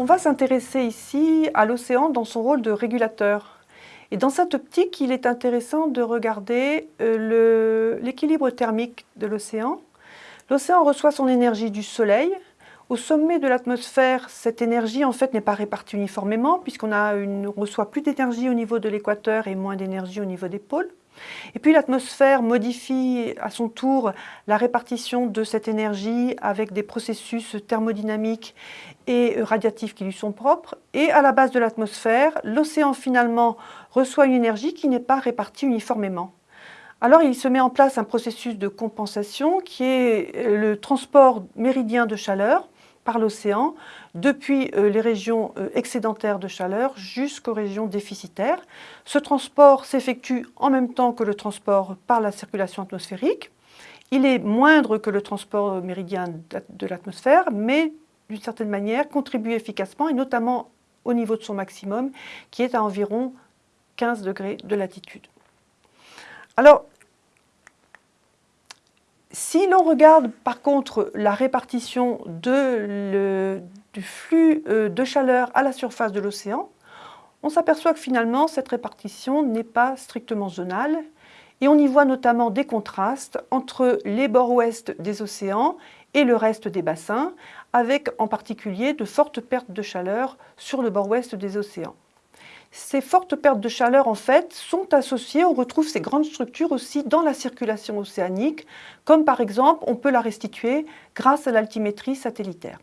On va s'intéresser ici à l'océan dans son rôle de régulateur. Et dans cette optique, il est intéressant de regarder euh, l'équilibre thermique de l'océan. L'océan reçoit son énergie du soleil. Au sommet de l'atmosphère, cette énergie en fait n'est pas répartie uniformément puisqu'on reçoit plus d'énergie au niveau de l'équateur et moins d'énergie au niveau des pôles. Et puis l'atmosphère modifie à son tour la répartition de cette énergie avec des processus thermodynamiques et radiatifs qui lui sont propres. Et à la base de l'atmosphère, l'océan finalement reçoit une énergie qui n'est pas répartie uniformément. Alors il se met en place un processus de compensation qui est le transport méridien de chaleur par l'océan depuis euh, les régions euh, excédentaires de chaleur jusqu'aux régions déficitaires. Ce transport s'effectue en même temps que le transport par la circulation atmosphérique. Il est moindre que le transport méridien de l'atmosphère, mais d'une certaine manière contribue efficacement et notamment au niveau de son maximum qui est à environ 15 degrés de latitude. Alors, si l'on regarde par contre la répartition du flux euh, de chaleur à la surface de l'océan, on s'aperçoit que finalement cette répartition n'est pas strictement zonale et on y voit notamment des contrastes entre les bords ouest des océans et le reste des bassins, avec en particulier de fortes pertes de chaleur sur le bord ouest des océans. Ces fortes pertes de chaleur, en fait, sont associées, on retrouve ces grandes structures aussi dans la circulation océanique, comme par exemple, on peut la restituer grâce à l'altimétrie satellitaire.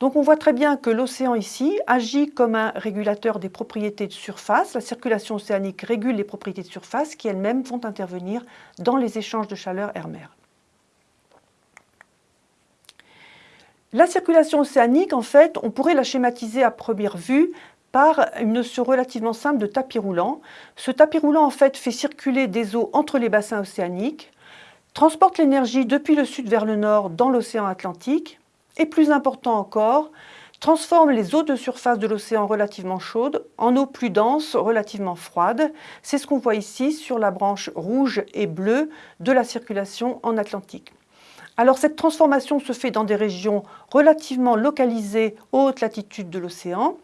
Donc on voit très bien que l'océan ici agit comme un régulateur des propriétés de surface. La circulation océanique régule les propriétés de surface qui elles-mêmes vont intervenir dans les échanges de chaleur air-mer. La circulation océanique, en fait, on pourrait la schématiser à première vue par une notion relativement simple de tapis roulant. Ce tapis roulant en fait fait circuler des eaux entre les bassins océaniques, transporte l'énergie depuis le sud vers le nord dans l'océan Atlantique et plus important encore, transforme les eaux de surface de l'océan relativement chaudes en eaux plus denses, relativement froides. C'est ce qu'on voit ici sur la branche rouge et bleue de la circulation en Atlantique. Alors cette transformation se fait dans des régions relativement localisées aux hautes latitudes de l'océan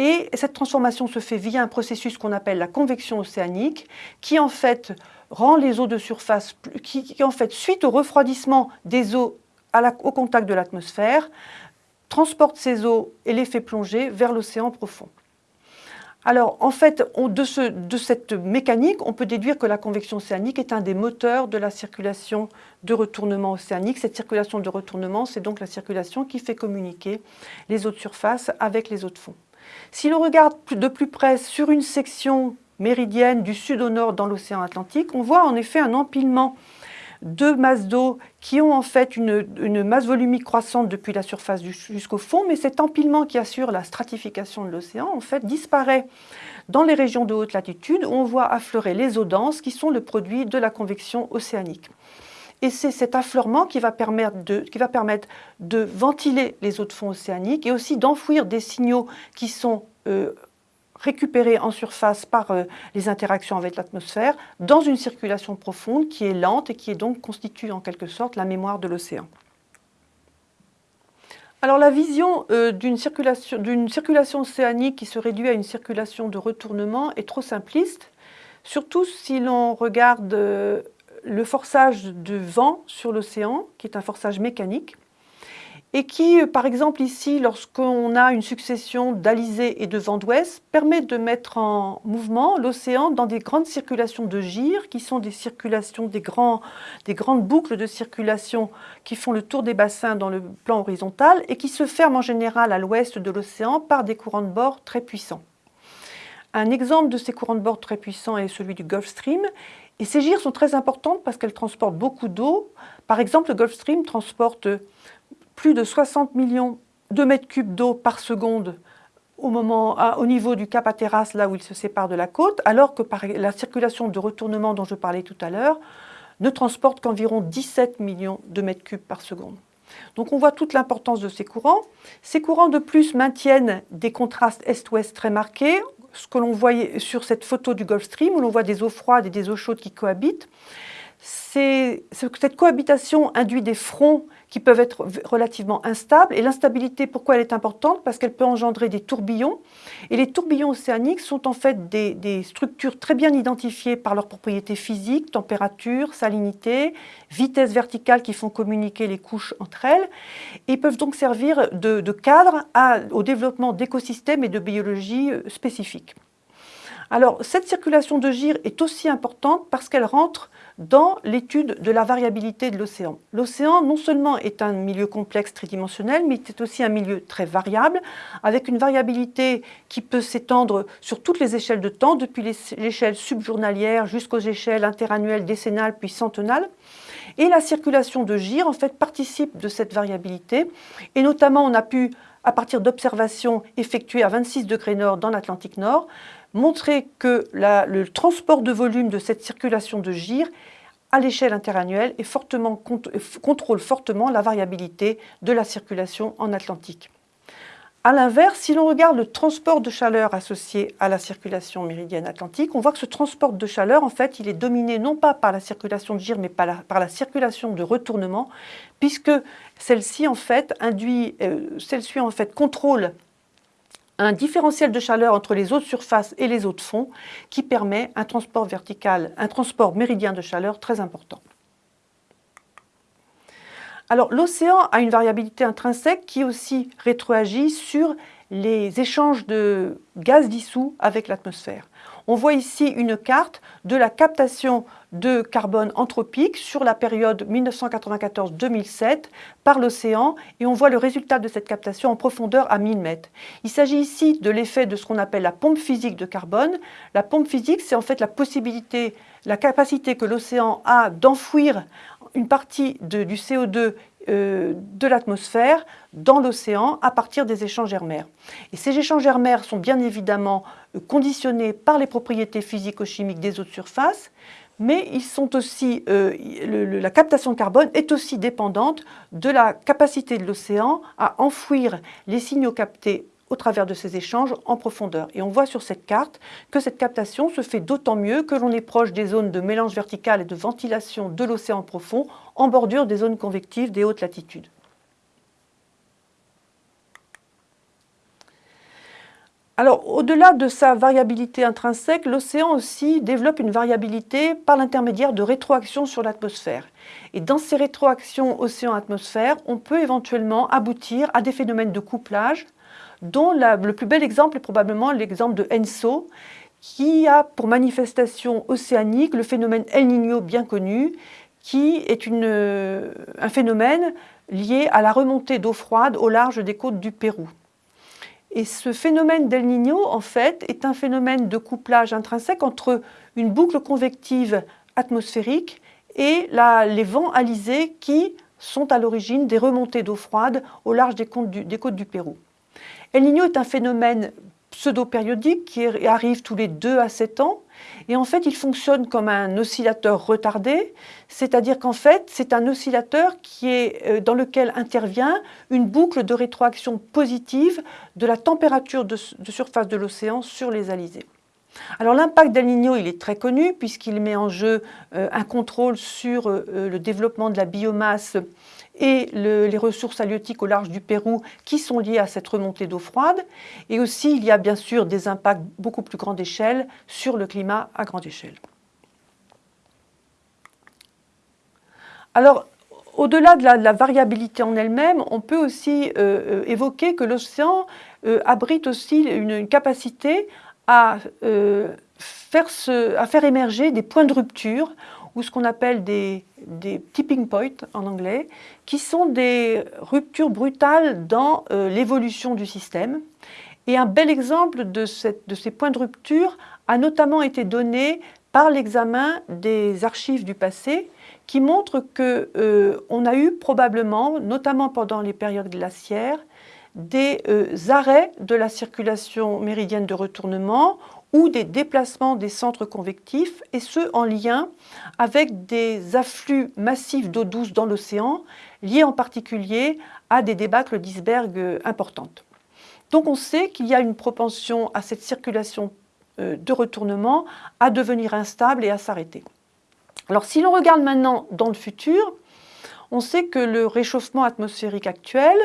et cette transformation se fait via un processus qu'on appelle la convection océanique, qui en fait rend les eaux de surface, qui, en fait, suite au refroidissement des eaux au contact de l'atmosphère, transporte ces eaux et les fait plonger vers l'océan profond. Alors, en fait, de, de, cette mécanique, on peut déduire que la convection océanique est un des moteurs de la circulation de retournement océanique. Cette circulation de retournement, c'est donc la circulation qui fait communiquer les eaux de surface avec les eaux de fond. Si l'on regarde de plus près sur une section méridienne du sud au nord dans l'océan Atlantique, on voit en effet un empilement de masses d'eau qui ont en fait une, masse volumique croissante depuis la surface jusqu'au fond, mais cet empilement qui assure la stratification de l'océan en fait disparaît dans les régions de haute latitude où on voit affleurer les eaux denses qui sont le produit de la convection océanique. Et c'est cet affleurement qui va, permettre de, ventiler les eaux de fond océaniques et aussi d'enfouir des signaux qui sont euh, récupérés en surface par euh, les interactions avec l'atmosphère dans une circulation profonde qui est lente et qui est donc constitue en quelque sorte la mémoire de l'océan. Alors la vision euh, d'une circulation, circulation, océanique qui se réduit à une circulation de retournement est trop simpliste, surtout si l'on regarde le forçage de vent sur l'océan, qui est un forçage mécanique, et qui, par exemple ici, lorsqu'on a une succession d'alizés et de vents d'ouest, permet de mettre en mouvement l'océan dans des grandes circulations de gyres, qui sont des circulations, des, des grandes boucles de circulation qui font le tour des bassins dans le plan horizontal et qui se ferment en général à l'ouest de l'océan par des courants de bord très puissants. Un exemple de ces courants de bord très puissants est celui du Gulf Stream et ces gyres sont très importantes parce qu'elles transportent beaucoup d'eau. Par exemple, le Gulf Stream transporte plus de 60 millions de mètres cubes d'eau par seconde au, moment, au niveau du Cap Hatteras, là où il se sépare de la côte, alors que la circulation de retournement dont je parlais tout à l'heure ne transporte qu'environ 17 millions de mètres cubes par seconde. Donc on voit toute l'importance de ces courants. Ces courants de plus maintiennent des contrastes est-ouest très marqués ce que l'on voit sur cette photo du Gulf Stream, où l'on voit des eaux froides et des eaux chaudes qui cohabitent. Cette cohabitation induit des fronts qui peuvent être relativement instables. Et l'instabilité, pourquoi elle est importante? Parce qu'elle peut engendrer des tourbillons. Et les tourbillons océaniques sont en fait des, structures très bien identifiées par leurs propriétés physiques, température, salinité, vitesse verticale qui font communiquer les couches entre elles, et peuvent donc servir de, cadre au développement d'écosystèmes et de biologie euh, spécifiques. Alors, cette circulation de gire est aussi importante parce qu'elle rentre dans l'étude de la variabilité de l'océan. L'océan, non seulement est un milieu complexe tridimensionnel, mais c'est aussi un milieu très variable, avec une variabilité qui peut s'étendre sur toutes les échelles de temps, depuis l'échelle subjournalière jusqu'aux échelles interannuelles, décennales, puis centenales. Et la circulation de gire, en fait, participe de cette variabilité. Et notamment, on a pu, à partir d'observations effectuées à 26 degrés nord dans l'Atlantique Nord, montrer que le transport de volume de cette circulation de gire à l'échelle interannuelle contrôle fortement la variabilité de la circulation en Atlantique. A l'inverse, si l'on regarde le transport de chaleur associé à la circulation méridienne atlantique, on voit que ce transport de chaleur, en fait, est dominé non pas par la circulation de gire, mais par la, circulation de retournement, puisque celle-ci, en fait, induit, euh, celle-ci, en fait, contrôle un différentiel de chaleur entre les eaux de surface et les eaux de fond qui permet un transport vertical, un transport méridien de chaleur très important. Alors l'océan a une variabilité intrinsèque qui aussi rétroagit sur les échanges de gaz dissous avec l'atmosphère. On voit ici une carte de la captation de carbone anthropique sur la période 1994-2007 par l'océan et on voit le résultat de cette captation en profondeur à 1000 mètres. Il s'agit ici de l'effet de ce qu'on appelle la pompe physique de carbone. La pompe physique, c'est en fait la possibilité, la capacité que l'océan a d'enfouir une partie du CO2 euh, de l'atmosphère dans l'océan à partir des échanges air-mer. Et ces échanges air-mer sont bien évidemment euh, conditionnés par les propriétés physico-chimiques des eaux de surface, mais ils sont aussi, euh, la captation de carbone est aussi dépendante de la capacité de l'océan à enfouir les signaux captés au travers de ces échanges en profondeur. Et on voit sur cette carte que cette captation se fait d'autant mieux que l'on est proche des zones de mélange vertical et de ventilation de l'océan profond en bordure des zones convectives des hautes latitudes. Alors, au-delà de sa variabilité intrinsèque, l'océan aussi développe une variabilité par l'intermédiaire de rétroactions sur l'atmosphère. Et dans ces rétroactions océan-atmosphère, on peut éventuellement aboutir à des phénomènes de couplage, dont le plus bel exemple est probablement l'exemple de ENSO, qui a pour manifestation océanique le phénomène El Niño bien connu, qui est un phénomène lié à la remontée d'eau froide au large des côtes du Pérou. Et ce phénomène d'El Niño, en fait, est un phénomène de couplage intrinsèque entre une boucle convective atmosphérique et les vents alizés qui sont à l'origine des remontées d'eau froide au large des côtes du Pérou. El Niño est un phénomène pseudo-périodique qui arrive tous les 2 à 7 ans. Et en fait, il fonctionne comme un oscillateur retardé, c'est-à-dire qu'en fait, c'est un oscillateur qui est, euh, dans lequel intervient une boucle de rétroaction positive de la température de, surface de l'océan sur les alizés. Alors l'impact d'El Niño, il est très connu puisqu'il met en jeu euh, un contrôle sur euh, le développement de la biomasse et les ressources halieutiques au large du Pérou qui sont liées à cette remontée d'eau froide. Et aussi, il y a bien sûr des impacts beaucoup plus grande échelle sur le climat à grande échelle. Alors, au-delà de, la variabilité en elle-même, on peut aussi euh, euh, évoquer que l'océan euh, abrite aussi une, capacité à, faire à faire émerger des points de rupture ou ce qu'on appelle des, tipping points en anglais, qui sont des ruptures brutales dans euh, l'évolution du système. Et un bel exemple de, ces points de rupture a notamment été donné par l'examen des archives du passé qui montre qu'on euh, a eu probablement, notamment pendant les périodes glaciaires, des euh, arrêts de la circulation méridienne de retournement ou des déplacements des centres convectifs, et ce en lien avec des afflux massifs d'eau douce dans l'océan, liés en particulier à des débâcles d'icebergs importantes. Donc on sait qu'il y a une propension à cette circulation euh, de retournement à devenir instable et à s'arrêter. Alors si l'on regarde maintenant dans le futur, on sait que le réchauffement atmosphérique actuel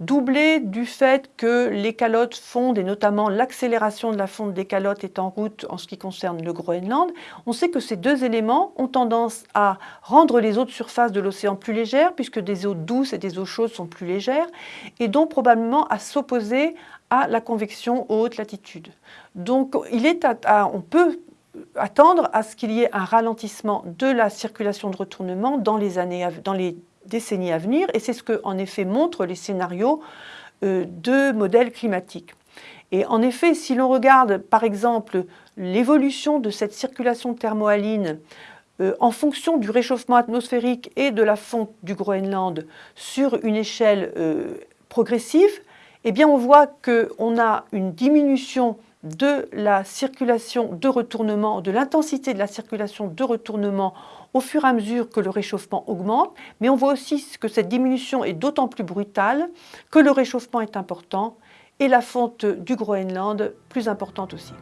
doublé du fait que les calottes fondent, et notamment l'accélération de la fonte des calottes est en route en ce qui concerne le Groenland, on sait que ces deux éléments ont tendance à rendre les eaux de surface de l'océan plus légères, puisque des eaux douces et des eaux chaudes sont plus légères, et donc probablement à s'opposer à la convection aux hautes latitudes. Donc on peut attendre à ce qu'il y ait un ralentissement de la circulation de retournement dans les années, dans les décennies à venir, et c'est ce que, en effet, montrent les scénarios euh, de modèles climatiques. Et en effet, si l'on regarde, par exemple, l'évolution de cette circulation thermohaline euh, en fonction du réchauffement atmosphérique et de la fonte du Groenland sur une échelle euh, progressive, eh bien on voit qu'on a une diminution de la circulation de retournement, de l'intensité de la circulation de retournement au fur et à mesure que le réchauffement augmente, mais on voit aussi que cette diminution est d'autant plus brutale que le réchauffement est important et la fonte du Groenland plus importante aussi.